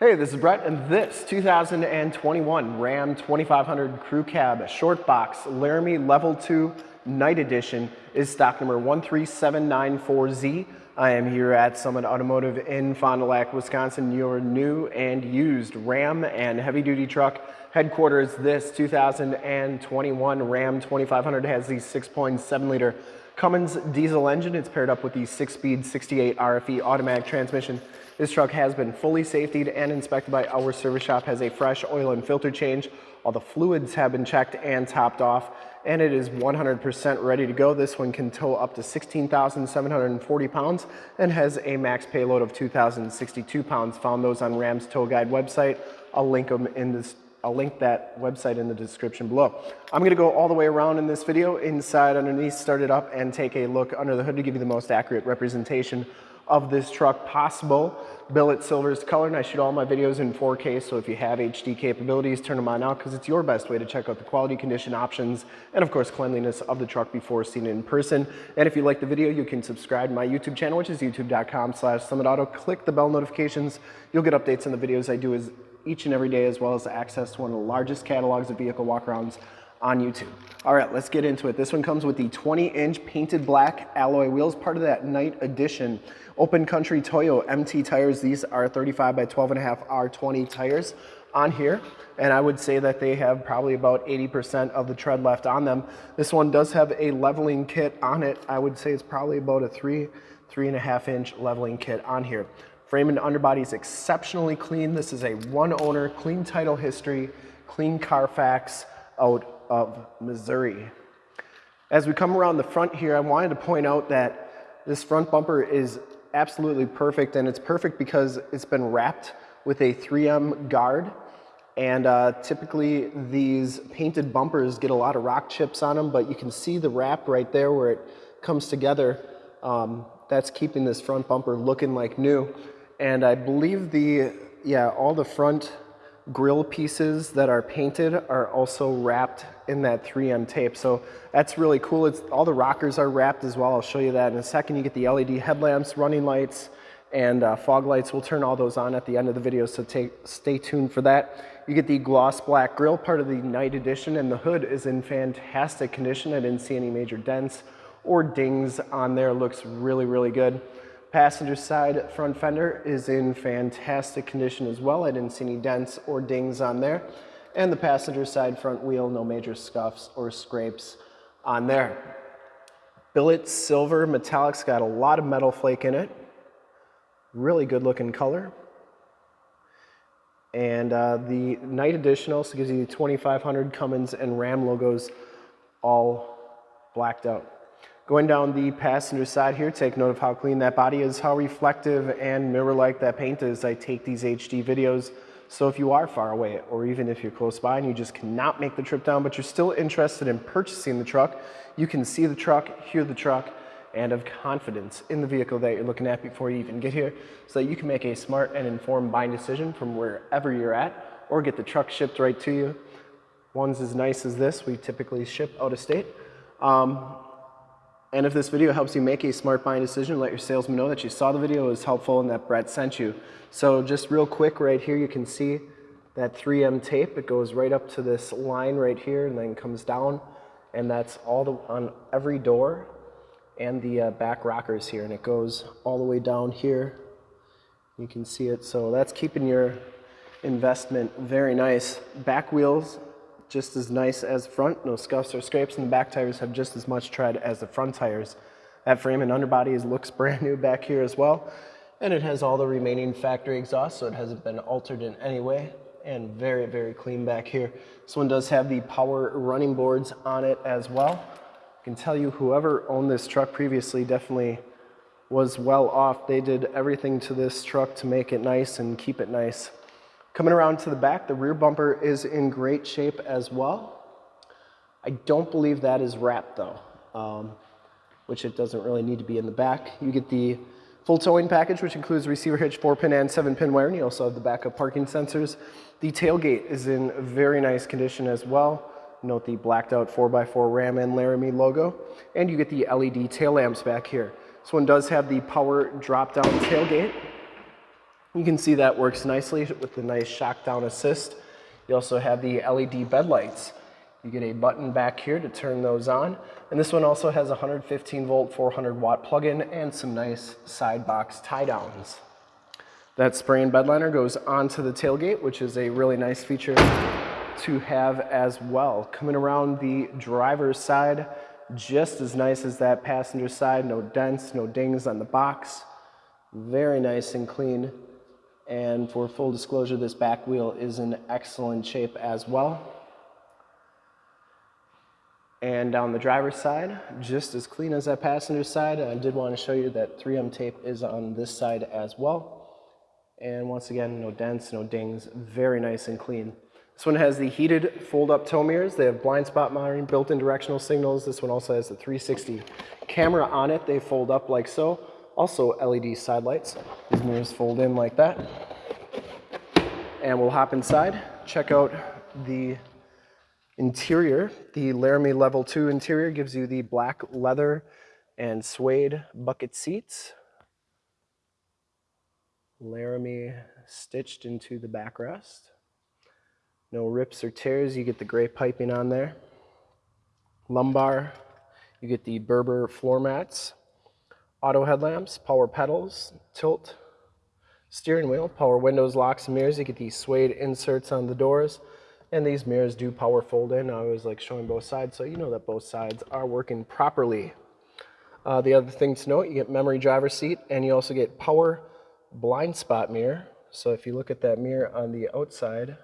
Hey, this is Brett, and this 2021 Ram 2500 Crew Cab Short Box Laramie Level 2 Night Edition is stock number 13794Z. I am here at Summit Automotive in Fond du Lac, Wisconsin, your new and used Ram and heavy duty truck headquarters. This 2021 Ram 2500 has the 6.7 liter Cummins diesel engine. It's paired up with the six speed 68 RFE automatic transmission this truck has been fully safetied and inspected by our service shop, has a fresh oil and filter change. All the fluids have been checked and topped off, and it is 100% ready to go. This one can tow up to 16,740 pounds and has a max payload of 2,062 pounds. Found those on Ram's Tow Guide website. I'll link them in this I'll link that website in the description below. I'm gonna go all the way around in this video, inside, underneath, start it up, and take a look under the hood to give you the most accurate representation of this truck possible. Billet silver is color and I shoot all my videos in 4K so if you have HD capabilities turn them on now because it's your best way to check out the quality condition options and of course cleanliness of the truck before seeing it in person. And if you like the video you can subscribe to my YouTube channel which is youtube.com slash summitauto. Click the bell notifications. You'll get updates on the videos I do as each and every day as well as access to one of the largest catalogs of vehicle walkarounds on YouTube. All right, let's get into it. This one comes with the 20 inch painted black alloy wheels, part of that night edition. Open Country Toyo MT tires. These are 35 by 12 and a half R20 tires on here. And I would say that they have probably about 80% of the tread left on them. This one does have a leveling kit on it. I would say it's probably about a three, three and a half inch leveling kit on here. Frame and underbody is exceptionally clean. This is a one owner, clean title history, clean Carfax out of Missouri. As we come around the front here, I wanted to point out that this front bumper is absolutely perfect and it's perfect because it's been wrapped with a 3M guard and uh, typically these painted bumpers get a lot of rock chips on them but you can see the wrap right there where it comes together. Um, that's keeping this front bumper looking like new and I believe the, yeah, all the front grill pieces that are painted are also wrapped in that 3M tape. So that's really cool. It's all the rockers are wrapped as well. I'll show you that in a second. You get the LED headlamps, running lights, and uh, fog lights. We'll turn all those on at the end of the video, so take, stay tuned for that. You get the gloss black grill, part of the night edition, and the hood is in fantastic condition. I didn't see any major dents or dings on there. Looks really, really good. Passenger side front fender is in fantastic condition as well. I didn't see any dents or dings on there. And the passenger side front wheel, no major scuffs or scrapes on there. Billet silver metallic's got a lot of metal flake in it. Really good looking color. And uh, the Night Edition also gives you the 2500 Cummins and Ram logos all blacked out. Going down the passenger side here, take note of how clean that body is, how reflective and mirror-like that paint is. I take these HD videos, so if you are far away or even if you're close by and you just cannot make the trip down, but you're still interested in purchasing the truck, you can see the truck, hear the truck, and have confidence in the vehicle that you're looking at before you even get here so that you can make a smart and informed buying decision from wherever you're at or get the truck shipped right to you. Ones as nice as this, we typically ship out of state. Um, and if this video helps you make a smart buying decision, let your salesman know that you saw the video, was helpful, and that Brett sent you. So just real quick right here, you can see that 3M tape. It goes right up to this line right here and then comes down. And that's all the, on every door and the uh, back rockers here. And it goes all the way down here. You can see it. So that's keeping your investment very nice. Back wheels just as nice as front, no scuffs or scrapes, and the back tires have just as much tread as the front tires. That frame and underbody looks brand new back here as well, and it has all the remaining factory exhaust, so it hasn't been altered in any way, and very, very clean back here. This one does have the power running boards on it as well. I can tell you whoever owned this truck previously definitely was well off. They did everything to this truck to make it nice and keep it nice. Coming around to the back, the rear bumper is in great shape as well. I don't believe that is wrapped though, um, which it doesn't really need to be in the back. You get the full towing package, which includes receiver hitch, four pin and seven pin wiring. You also have the backup parking sensors. The tailgate is in very nice condition as well. Note the blacked out 4x4 Ram and Laramie logo. And you get the LED tail lamps back here. This one does have the power drop down tailgate You can see that works nicely with the nice shock down assist. You also have the LED bed lights. You get a button back here to turn those on. And this one also has a 115 volt, 400 watt plug-in and some nice side box tie downs. That spray and bed liner goes onto the tailgate, which is a really nice feature to have as well. Coming around the driver's side, just as nice as that passenger side, no dents, no dings on the box. Very nice and clean. And for full disclosure, this back wheel is in excellent shape as well. And on the driver's side, just as clean as that passenger side. I did want to show you that 3M tape is on this side as well. And once again, no dents, no dings, very nice and clean. This one has the heated fold-up tow mirrors. They have blind spot monitoring, built-in directional signals. This one also has the 360 camera on it. They fold up like so. Also LED side lights. These mirrors fold in like that. And we'll hop inside, check out the interior. The Laramie Level 2 interior gives you the black leather and suede bucket seats. Laramie stitched into the backrest. No rips or tears, you get the gray piping on there. Lumbar, you get the Berber floor mats. Auto headlamps, power pedals, tilt, steering wheel, power windows, locks, and mirrors. You get these suede inserts on the doors. And these mirrors do power fold in. I always like showing both sides, so you know that both sides are working properly. Uh, the other thing to note, you get memory driver seat, and you also get power blind spot mirror. So if you look at that mirror on the outside,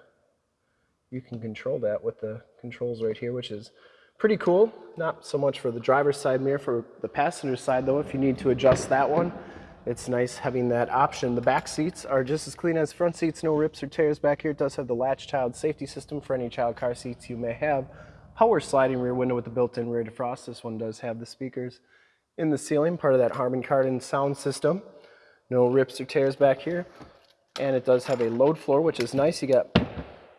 you can control that with the controls right here, which is pretty cool. Not so much for the driver's side mirror, for the passenger side though, if you need to adjust that one, it's nice having that option. The back seats are just as clean as front seats, no rips or tears back here. It does have the latch child safety system for any child car seats you may have. Power sliding rear window with the built-in rear defrost. This one does have the speakers in the ceiling, part of that Harman Kardon sound system. No rips or tears back here. And it does have a load floor, which is nice. You got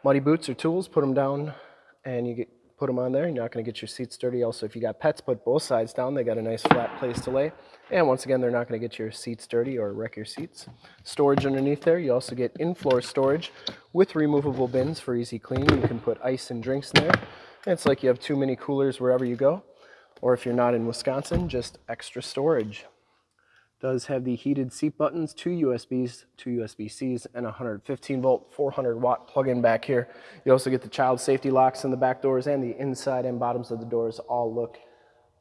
muddy boots or tools, put them down and you get put them on there. You're not going to get your seats dirty. Also, if you got pets, put both sides down. They got a nice flat place to lay. And once again, they're not going to get your seats dirty or wreck your seats. Storage underneath there. You also get in-floor storage with removable bins for easy cleaning. You can put ice and drinks in there. it's like you have too many coolers wherever you go. Or if you're not in Wisconsin, just extra storage does have the heated seat buttons, two USBs, two USB-Cs, and 115 volt, 400 watt plug-in back here. You also get the child safety locks in the back doors and the inside and bottoms of the doors all look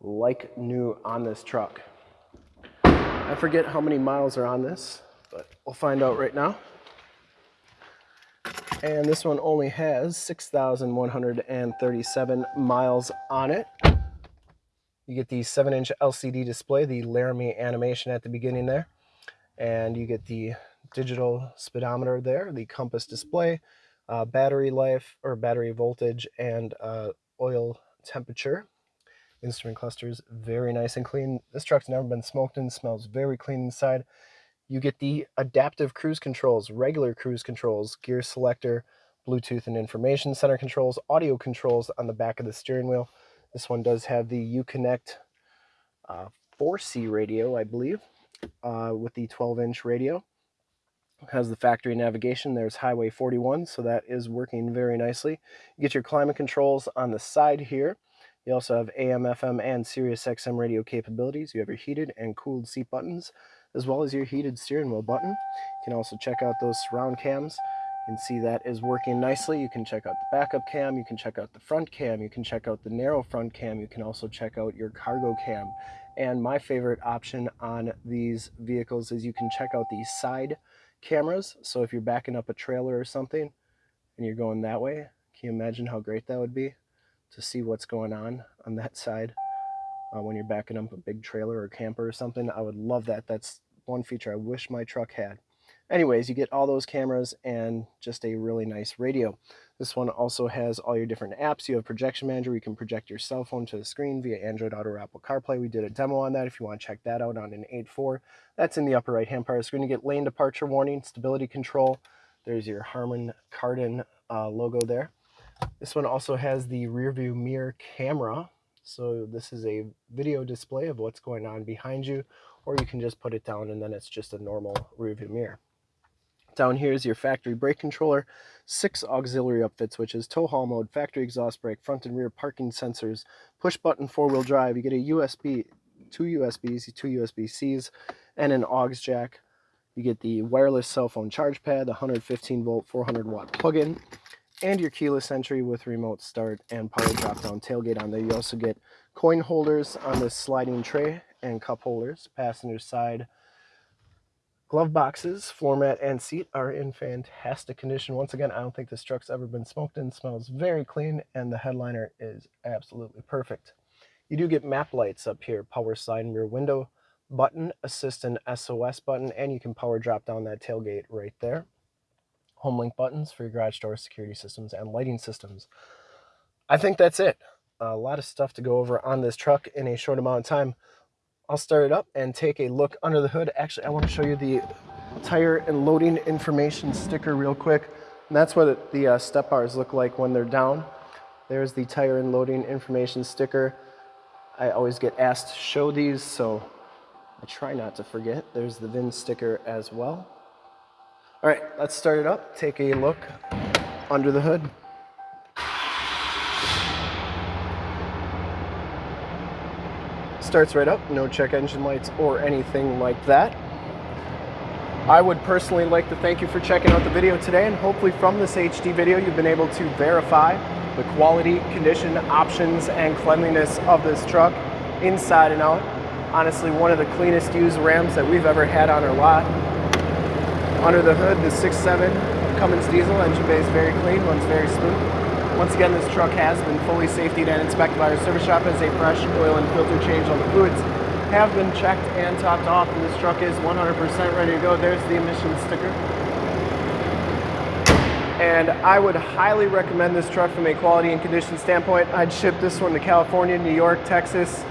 like new on this truck. I forget how many miles are on this, but we'll find out right now. And this one only has 6,137 miles on it. You get the 7-inch LCD display, the Laramie animation at the beginning there. And you get the digital speedometer there, the compass display, uh, battery life or battery voltage, and uh, oil temperature. Instrument clusters, very nice and clean. This truck's never been smoked in, smells very clean inside. You get the adaptive cruise controls, regular cruise controls, gear selector, Bluetooth and information center controls, audio controls on the back of the steering wheel. This one does have the Uconnect uh, 4C radio, I believe, uh, with the 12-inch radio. It has the factory navigation. There's Highway 41, so that is working very nicely. You get your climate controls on the side here. You also have AM, FM, and Sirius XM radio capabilities. You have your heated and cooled seat buttons, as well as your heated steering wheel button. You can also check out those surround cams you can see that is working nicely. You can check out the backup cam, you can check out the front cam, you can check out the narrow front cam, you can also check out your cargo cam. And my favorite option on these vehicles is you can check out the side cameras. So if you're backing up a trailer or something and you're going that way, can you imagine how great that would be to see what's going on on that side uh, when you're backing up a big trailer or camper or something? I would love that. That's one feature I wish my truck had. Anyways, you get all those cameras and just a really nice radio. This one also has all your different apps. You have Projection Manager. You can project your cell phone to the screen via Android Auto or Apple CarPlay. We did a demo on that if you want to check that out on an 8.4. That's in the upper right-hand part of the screen. You get lane departure warning, stability control. There's your Harman Kardon uh, logo there. This one also has the rear view mirror camera. So this is a video display of what's going on behind you, or you can just put it down and then it's just a normal rear view mirror. Down here is your factory brake controller, six auxiliary upfit switches, tow haul mode, factory exhaust brake, front and rear parking sensors, push button four wheel drive. You get a USB, two USBs, two USB-Cs, and an aux jack. You get the wireless cell phone charge pad, the 115 volt 400 watt plug-in, and your keyless entry with remote start and power drop down tailgate on there. You also get coin holders on this sliding tray and cup holders, passenger side. Glove boxes, floor mat, and seat are in fantastic condition. Once again, I don't think this truck's ever been smoked in. Smells very clean, and the headliner is absolutely perfect. You do get map lights up here, power side and rear window button, assistant SOS button, and you can power drop down that tailgate right there. Home link buttons for your garage door security systems and lighting systems. I think that's it. A lot of stuff to go over on this truck in a short amount of time. I'll start it up and take a look under the hood. Actually, I want to show you the tire and loading information sticker real quick. And that's what the uh, step bars look like when they're down. There's the tire and loading information sticker. I always get asked to show these, so I try not to forget. There's the VIN sticker as well. All right, let's start it up. Take a look under the hood. Starts right up, no check engine lights or anything like that. I would personally like to thank you for checking out the video today and hopefully from this HD video you've been able to verify the quality, condition, options, and cleanliness of this truck inside and out. Honestly, one of the cleanest used Rams that we've ever had on our lot. Under the hood, the 6.7 Cummins diesel engine bay is very clean, runs very smooth. Once again, this truck has been fully safetied and inspected by our service shop as a fresh oil and filter change. All the fluids have been checked and topped off, and this truck is 100% ready to go. There's the emissions sticker. And I would highly recommend this truck from a quality and condition standpoint. I'd ship this one to California, New York, Texas,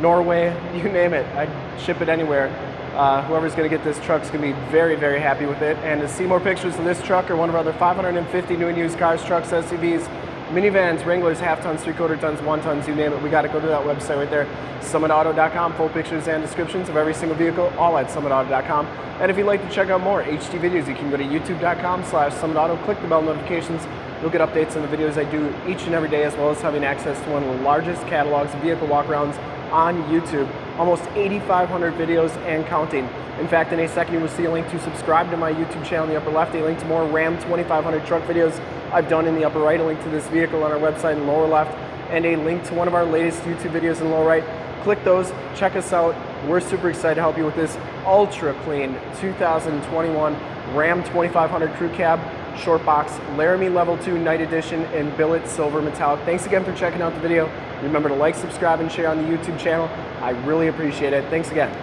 Norway, you name it. I'd ship it anywhere. Uh, whoever's going to get this truck is going to be very, very happy with it. And to see more pictures of this truck or one of our other 550 new and used cars, trucks, SUVs, minivans, Wranglers, half tons, three quarter tons, one tons, you name it, we got to go to that website right there, summitauto.com. Full pictures and descriptions of every single vehicle, all at summitauto.com. And if you'd like to check out more HD videos, you can go to youtube.com slash summitauto, click the bell notifications. You'll get updates on the videos I do each and every day, as well as having access to one of the largest catalogs of vehicle walkarounds on YouTube. Almost 8,500 videos and counting. In fact, in a second you will see a link to subscribe to my YouTube channel in the upper left, a link to more Ram 2500 truck videos I've done in the upper right, a link to this vehicle on our website in the lower left, and a link to one of our latest YouTube videos in the lower right. Click those, check us out. We're super excited to help you with this ultra clean 2021 Ram 2500 Crew Cab Short Box Laramie Level 2 Night Edition in billet silver metallic. Thanks again for checking out the video. Remember to like, subscribe, and share on the YouTube channel. I really appreciate it. Thanks again.